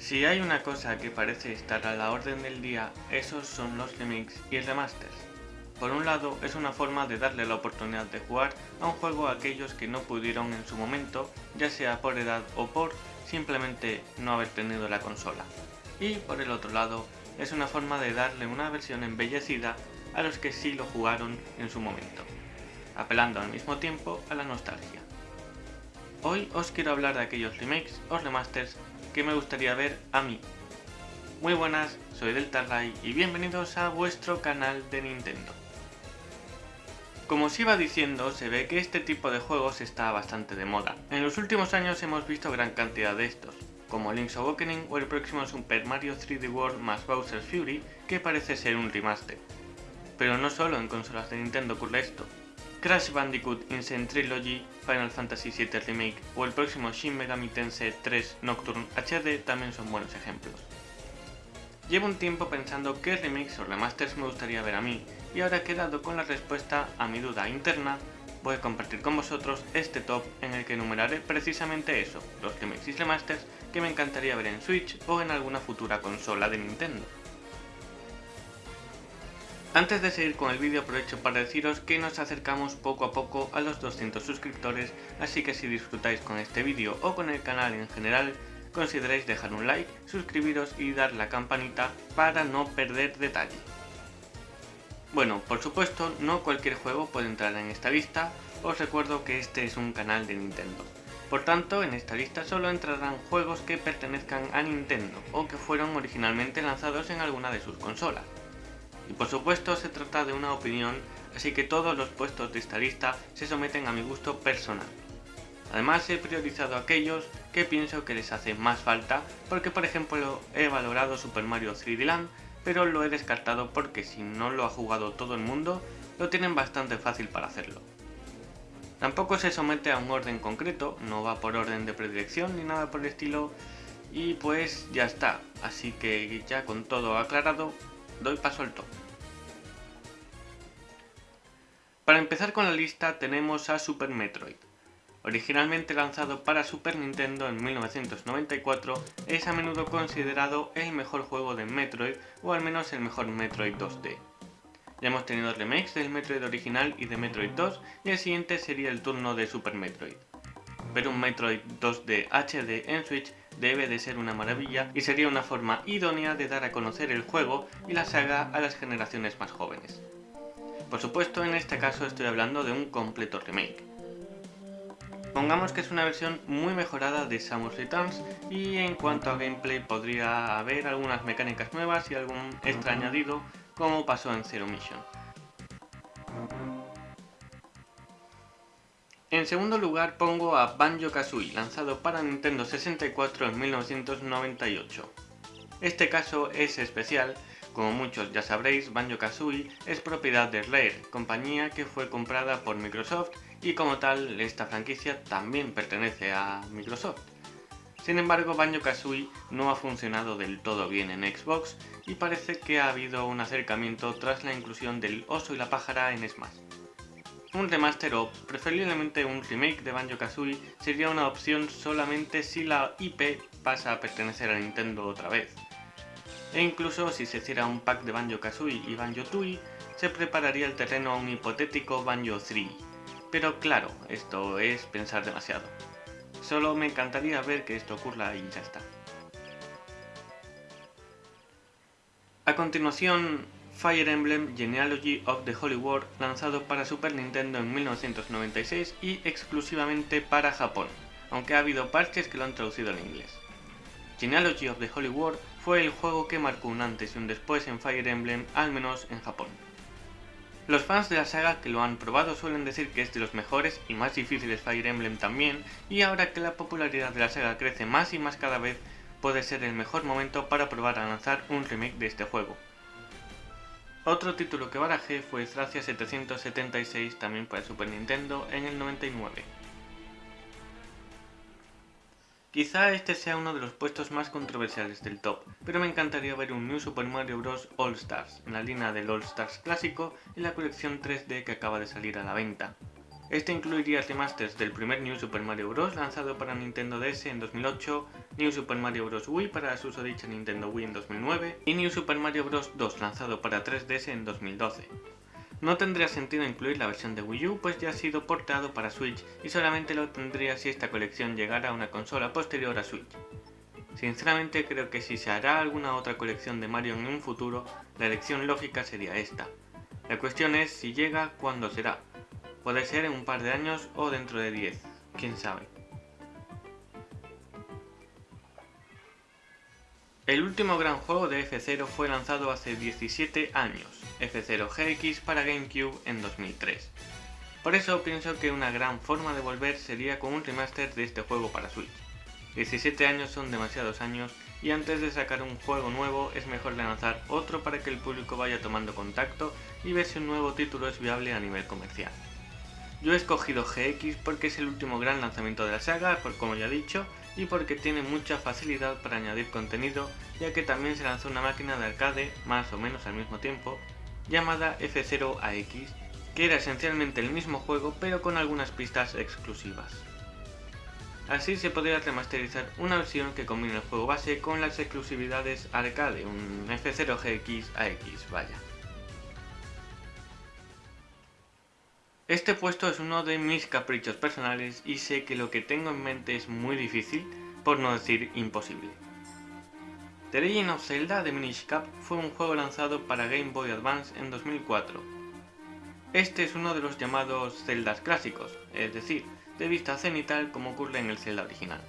Si hay una cosa que parece estar a la orden del día, esos son los remakes y remasters. Por un lado, es una forma de darle la oportunidad de jugar a un juego a aquellos que no pudieron en su momento, ya sea por edad o por simplemente no haber tenido la consola. Y por el otro lado, es una forma de darle una versión embellecida a los que sí lo jugaron en su momento, apelando al mismo tiempo a la nostalgia. Hoy os quiero hablar de aquellos remakes o remasters que me gustaría ver a mí. Muy buenas, soy Deltarray y bienvenidos a vuestro canal de Nintendo. Como os iba diciendo, se ve que este tipo de juegos está bastante de moda. En los últimos años hemos visto gran cantidad de estos, como Link's Awakening o el próximo Super Mario 3D World más Bowser's Fury, que parece ser un remaster. Pero no solo en consolas de Nintendo ocurre esto, Crash Bandicoot Insane Trilogy, Final Fantasy VII Remake o el próximo Shin Megami Tensei 3 Nocturne HD también son buenos ejemplos. Llevo un tiempo pensando qué remakes o remasters me gustaría ver a mí, y ahora que he dado con la respuesta a mi duda interna, voy a compartir con vosotros este top en el que enumeraré precisamente eso, los remakes y remasters que me encantaría ver en Switch o en alguna futura consola de Nintendo. Antes de seguir con el vídeo aprovecho para deciros que nos acercamos poco a poco a los 200 suscriptores, así que si disfrutáis con este vídeo o con el canal en general, consideréis dejar un like, suscribiros y dar la campanita para no perder detalle. Bueno, por supuesto, no cualquier juego puede entrar en esta lista, os recuerdo que este es un canal de Nintendo. Por tanto, en esta lista solo entrarán juegos que pertenezcan a Nintendo o que fueron originalmente lanzados en alguna de sus consolas. Y por supuesto se trata de una opinión, así que todos los puestos de esta lista se someten a mi gusto personal. Además he priorizado aquellos que pienso que les hace más falta, porque por ejemplo he valorado Super Mario 3D Land, pero lo he descartado porque si no lo ha jugado todo el mundo, lo tienen bastante fácil para hacerlo. Tampoco se somete a un orden concreto, no va por orden de predilección ni nada por el estilo, y pues ya está, así que ya con todo aclarado, doy paso al top. Para empezar con la lista tenemos a Super Metroid. Originalmente lanzado para Super Nintendo en 1994, es a menudo considerado el mejor juego de Metroid o al menos el mejor Metroid 2D. Ya hemos tenido remakes del Metroid original y de Metroid 2 y el siguiente sería el turno de Super Metroid. Pero un Metroid 2D HD en Switch debe de ser una maravilla y sería una forma idónea de dar a conocer el juego y la saga a las generaciones más jóvenes. Por supuesto, en este caso estoy hablando de un completo remake. Pongamos que es una versión muy mejorada de Samus Returns y en cuanto a gameplay podría haber algunas mecánicas nuevas y algún extra añadido como pasó en Zero Mission. En segundo lugar pongo a Banjo-Kazooie, lanzado para Nintendo 64 en 1998. Este caso es especial como muchos ya sabréis, Banjo-Kazooie es propiedad de Rare, compañía que fue comprada por Microsoft y como tal esta franquicia también pertenece a Microsoft. Sin embargo, Banjo-Kazooie no ha funcionado del todo bien en Xbox y parece que ha habido un acercamiento tras la inclusión del oso y la pájara en Smash. Un remaster o preferiblemente un remake de Banjo-Kazooie sería una opción solamente si la IP pasa a pertenecer a Nintendo otra vez e incluso si se hiciera un pack de Banjo-Kazooie y Banjo-Tooie, se prepararía el terreno a un hipotético Banjo-3. Pero claro, esto es pensar demasiado. Solo me encantaría ver que esto ocurra y ya está. A continuación, Fire Emblem Genealogy of the Holy War, lanzado para Super Nintendo en 1996 y exclusivamente para Japón, aunque ha habido parches que lo han traducido al inglés. Genealogy of the Holy War fue el juego que marcó un antes y un después en Fire Emblem, al menos en Japón. Los fans de la saga que lo han probado suelen decir que es de los mejores y más difíciles Fire Emblem también, y ahora que la popularidad de la saga crece más y más cada vez, puede ser el mejor momento para probar a lanzar un remake de este juego. Otro título que barajé fue Thracia 776 también para Super Nintendo en el 99. Quizá este sea uno de los puestos más controversiales del top, pero me encantaría ver un New Super Mario Bros. All Stars, en la línea del All Stars clásico y la colección 3D que acaba de salir a la venta. Este incluiría remasters del primer New Super Mario Bros. lanzado para Nintendo DS en 2008, New Super Mario Bros. Wii para su susodicha Nintendo Wii en 2009 y New Super Mario Bros. 2 lanzado para 3DS en 2012. No tendría sentido incluir la versión de Wii U pues ya ha sido portado para Switch y solamente lo tendría si esta colección llegara a una consola posterior a Switch. Sinceramente creo que si se hará alguna otra colección de Mario en un futuro, la elección lógica sería esta. La cuestión es si llega, cuándo será, Puede ser en un par de años o dentro de 10, quién sabe. El último gran juego de F0 fue lanzado hace 17 años, F0 GX para GameCube en 2003. Por eso pienso que una gran forma de volver sería con un remaster de este juego para Switch. 17 años son demasiados años y antes de sacar un juego nuevo es mejor lanzar otro para que el público vaya tomando contacto y ver si un nuevo título es viable a nivel comercial. Yo he escogido GX porque es el último gran lanzamiento de la saga, como ya he dicho, y porque tiene mucha facilidad para añadir contenido, ya que también se lanzó una máquina de arcade, más o menos al mismo tiempo, llamada F0AX, que era esencialmente el mismo juego pero con algunas pistas exclusivas. Así se podría remasterizar una versión que combine el juego base con las exclusividades arcade, un F0GX AX, vaya. Este puesto es uno de mis caprichos personales y sé que lo que tengo en mente es muy difícil, por no decir imposible. The Legend of Zelda de Minish Cap fue un juego lanzado para Game Boy Advance en 2004. Este es uno de los llamados Zeldas clásicos, es decir, de vista cenital como ocurre en el Zelda original.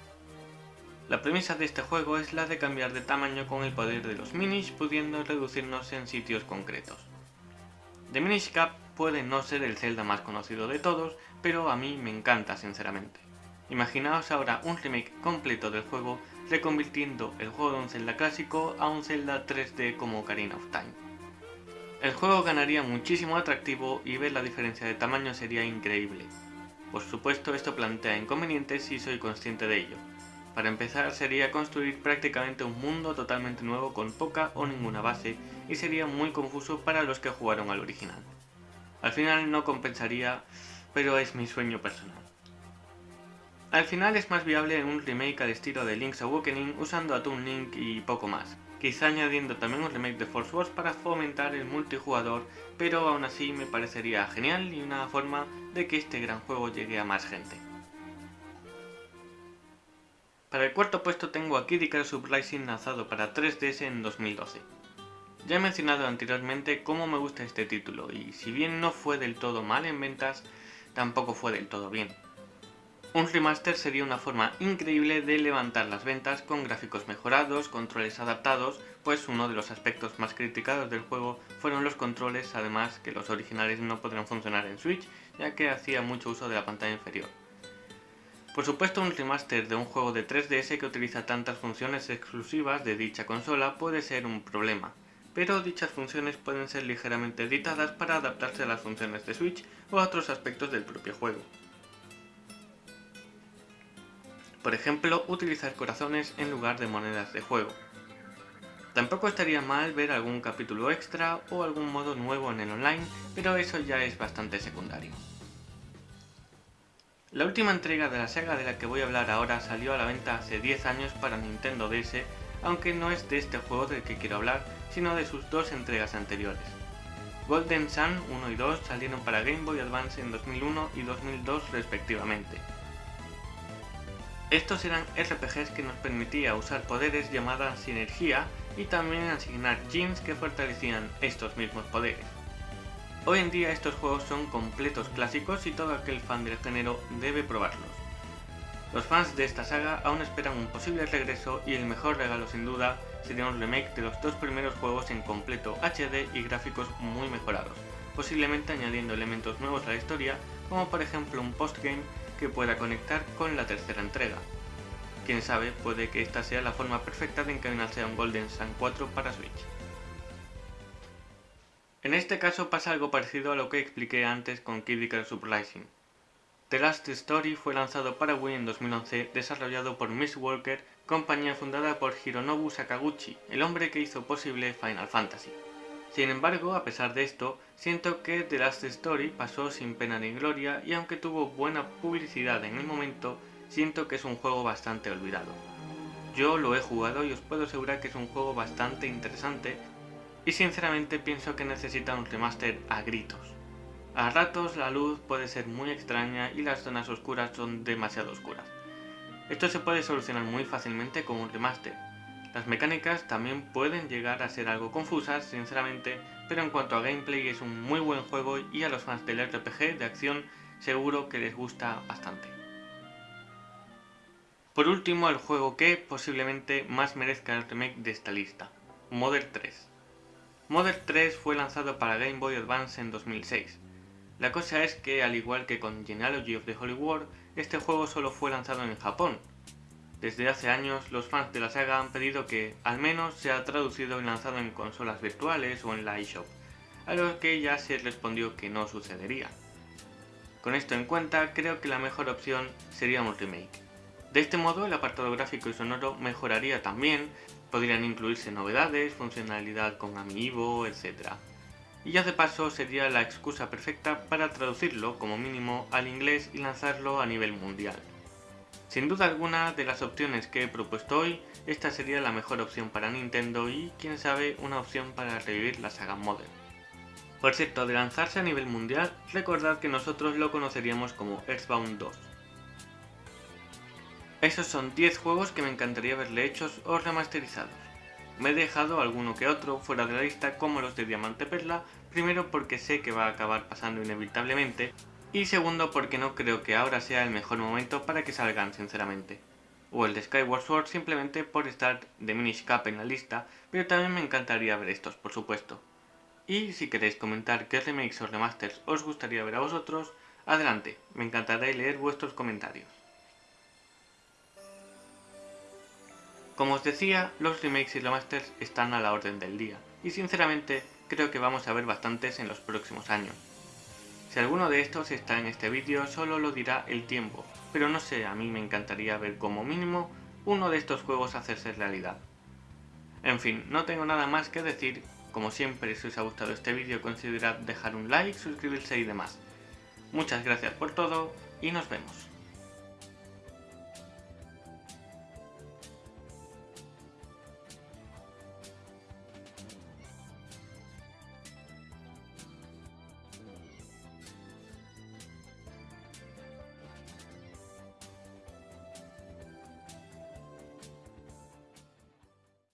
La premisa de este juego es la de cambiar de tamaño con el poder de los Minish pudiendo reducirnos en sitios concretos. The Minish Cap puede no ser el Zelda más conocido de todos, pero a mí me encanta sinceramente. Imaginaos ahora un remake completo del juego reconvirtiendo el juego de un Zelda clásico a un Zelda 3D como Ocarina of Time. El juego ganaría muchísimo atractivo y ver la diferencia de tamaño sería increíble. Por supuesto esto plantea inconvenientes y soy consciente de ello. Para empezar sería construir prácticamente un mundo totalmente nuevo con poca o ninguna base y sería muy confuso para los que jugaron al original. Al final no compensaría, pero es mi sueño personal. Al final es más viable un remake al estilo de Link's Awakening usando a Toon Link y poco más, quizá añadiendo también un remake de Force Wars para fomentar el multijugador, pero aún así me parecería genial y una forma de que este gran juego llegue a más gente. Para el cuarto puesto tengo a Kid Icarus Uprising lanzado para 3DS en 2012. Ya he mencionado anteriormente cómo me gusta este título y si bien no fue del todo mal en ventas, tampoco fue del todo bien. Un remaster sería una forma increíble de levantar las ventas con gráficos mejorados, controles adaptados, pues uno de los aspectos más criticados del juego fueron los controles, además que los originales no podrían funcionar en Switch, ya que hacía mucho uso de la pantalla inferior. Por supuesto un remaster de un juego de 3DS que utiliza tantas funciones exclusivas de dicha consola puede ser un problema, pero dichas funciones pueden ser ligeramente editadas para adaptarse a las funciones de Switch o a otros aspectos del propio juego. Por ejemplo, utilizar corazones en lugar de monedas de juego. Tampoco estaría mal ver algún capítulo extra o algún modo nuevo en el online, pero eso ya es bastante secundario. La última entrega de la saga de la que voy a hablar ahora salió a la venta hace 10 años para Nintendo DS, aunque no es de este juego del que quiero hablar, sino de sus dos entregas anteriores. Golden Sun 1 y 2 salieron para Game Boy Advance en 2001 y 2002 respectivamente. Estos eran RPGs que nos permitía usar poderes llamadas sinergia y también asignar jeans que fortalecían estos mismos poderes. Hoy en día estos juegos son completos clásicos y todo aquel fan del género debe probarlos. Los fans de esta saga aún esperan un posible regreso y el mejor regalo sin duda sería un remake de los dos primeros juegos en completo HD y gráficos muy mejorados, posiblemente añadiendo elementos nuevos a la historia, como por ejemplo un postgame que pueda conectar con la tercera entrega. Quién sabe, puede que esta sea la forma perfecta de encaminarse a un Golden Sun 4 para Switch. En este caso pasa algo parecido a lo que expliqué antes con Kid Icarus. The Last Story fue lanzado para Wii en 2011, desarrollado por Miss Walker compañía fundada por Hironobu Sakaguchi, el hombre que hizo posible Final Fantasy. Sin embargo, a pesar de esto, siento que The Last Story pasó sin pena ni gloria y aunque tuvo buena publicidad en el momento, siento que es un juego bastante olvidado. Yo lo he jugado y os puedo asegurar que es un juego bastante interesante y sinceramente pienso que necesita un remaster a gritos. A ratos la luz puede ser muy extraña y las zonas oscuras son demasiado oscuras. Esto se puede solucionar muy fácilmente con un remaster. Las mecánicas también pueden llegar a ser algo confusas, sinceramente, pero en cuanto a gameplay es un muy buen juego y a los fans del RPG de acción seguro que les gusta bastante. Por último, el juego que posiblemente más merezca el remake de esta lista, Model 3. Model 3 fue lanzado para Game Boy Advance en 2006. La cosa es que, al igual que con Genealogy of the Holy War, este juego solo fue lanzado en Japón. Desde hace años, los fans de la saga han pedido que, al menos, sea traducido y lanzado en consolas virtuales o en la eShop, a lo que ya se respondió que no sucedería. Con esto en cuenta, creo que la mejor opción sería un remake. De este modo el apartado gráfico y sonoro mejoraría también, podrían incluirse novedades, funcionalidad con Amiibo, etc. Y ya de paso sería la excusa perfecta para traducirlo como mínimo al inglés y lanzarlo a nivel mundial. Sin duda alguna de las opciones que he propuesto hoy, esta sería la mejor opción para Nintendo y quién sabe una opción para revivir la saga Modern. Por cierto, de lanzarse a nivel mundial, recordad que nosotros lo conoceríamos como Earthbound 2. Esos son 10 juegos que me encantaría verle hechos o remasterizados. Me he dejado alguno que otro fuera de la lista como los de Diamante Perla, primero porque sé que va a acabar pasando inevitablemente, y segundo porque no creo que ahora sea el mejor momento para que salgan sinceramente. O el de Skyward Sword simplemente por estar de Minish Cap en la lista, pero también me encantaría ver estos por supuesto. Y si queréis comentar qué remakes o remasters os gustaría ver a vosotros, adelante, me encantará leer vuestros comentarios. Como os decía, los remakes y remasters están a la orden del día, y sinceramente creo que vamos a ver bastantes en los próximos años. Si alguno de estos está en este vídeo solo lo dirá el tiempo, pero no sé, a mí me encantaría ver como mínimo uno de estos juegos hacerse realidad. En fin, no tengo nada más que decir, como siempre si os ha gustado este vídeo considerad dejar un like, suscribirse y demás. Muchas gracias por todo y nos vemos.